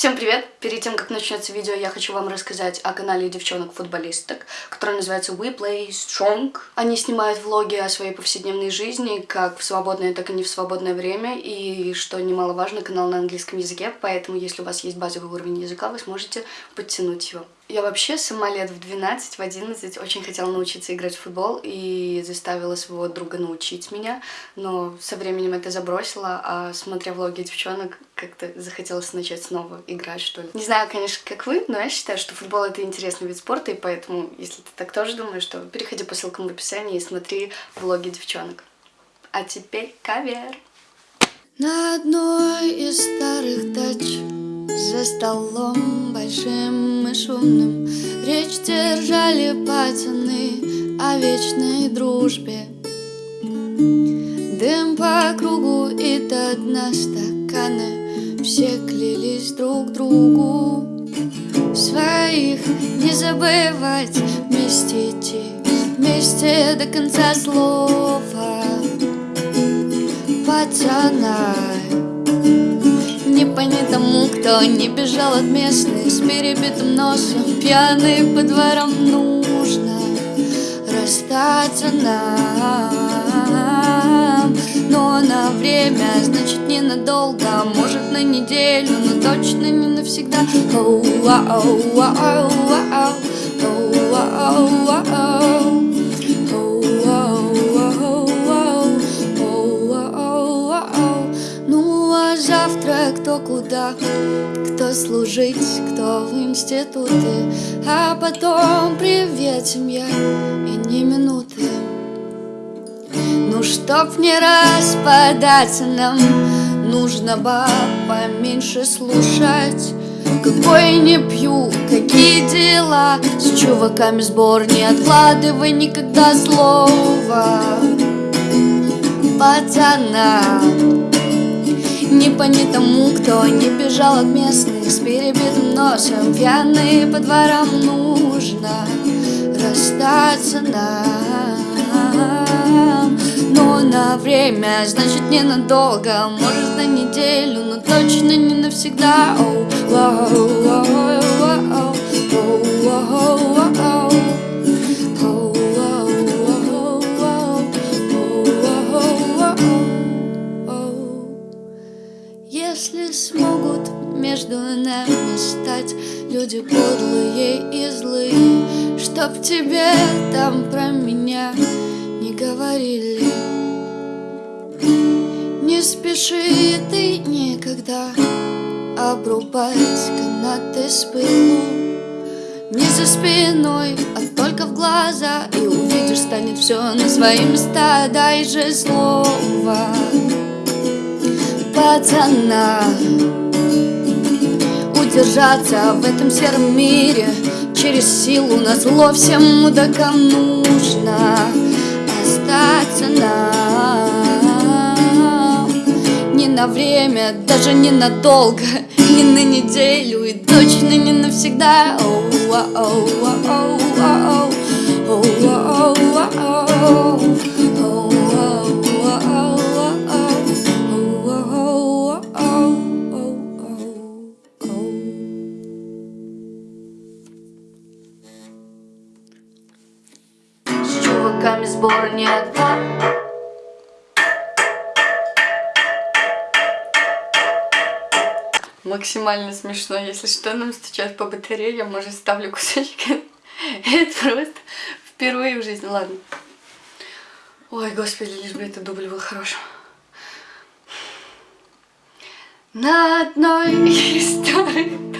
Всем привет! Перед тем, как начнется видео, я хочу вам рассказать о канале девчонок-футболисток, который называется We Play Strong. Они снимают влоги о своей повседневной жизни, как в свободное, так и не в свободное время, и, что немаловажно, канал на английском языке, поэтому, если у вас есть базовый уровень языка, вы сможете подтянуть его. Я вообще сама лет в 12, в 11 очень хотела научиться играть в футбол и заставила своего друга научить меня, но со временем это забросила, а смотря влоги девчонок, как-то захотелось начать снова играть, что ли. Не знаю, конечно, как вы, но я считаю, что футбол это интересный вид спорта, и поэтому, если ты так тоже думаешь, то переходи по ссылкам в описании и смотри влоги девчонок. А теперь кавер. На одной из старых дач за столом большим и шумным. Речь держали пацаны о вечной дружбе. Дым по кругу и до дна стакана. Все клялись друг другу. Своих не забывать Вместе идти, вместе до конца слова. Пацана кто не бежал от местных С перебитым носом, пьяный по дворам Нужно расстаться нам. Но на время, значит ненадолго Может на неделю, но точно не навсегда. Оу, оу, оу, оу, оу, оу, оу, оу. Куда, кто служить, кто в институты, а потом привет, семья, и не минуты. Ну, чтоб не распадаться нам, нужно бы поменьше слушать. Какой не пью, какие дела С чуваками сбор не откладывай никогда слова Пацана не понять тому, кто не бежал от местных. С перебитым носом, пьяный по дворам Нужно расстаться нам Но на время, значит ненадолго. Может на неделю, но точно не навсегда. Oh, oh, oh, oh, oh, oh, Если смогут между нами стать Люди подлые и злые Чтоб тебе там про меня не говорили. Не спеши ты никогда Обрубать канаты с пылу. Не за спиной, а только в глаза И увидишь, станет все на свои места Дай же слово пацана. Удержаться в этом сером мире Через силу на зло всем мудакам нужно. Остаться нам. Не на время, даже не надолго Не на неделю и точно не навсегда. Оу, оу, оу, оу, оу, не отдам Максимально смешно, если что, нам стучат по батарее, я, может, ставлю кусочек. Это просто впервые в жизни, ладно. Ой, господи, лишь бы этот дубль был хорошим. На одной из старых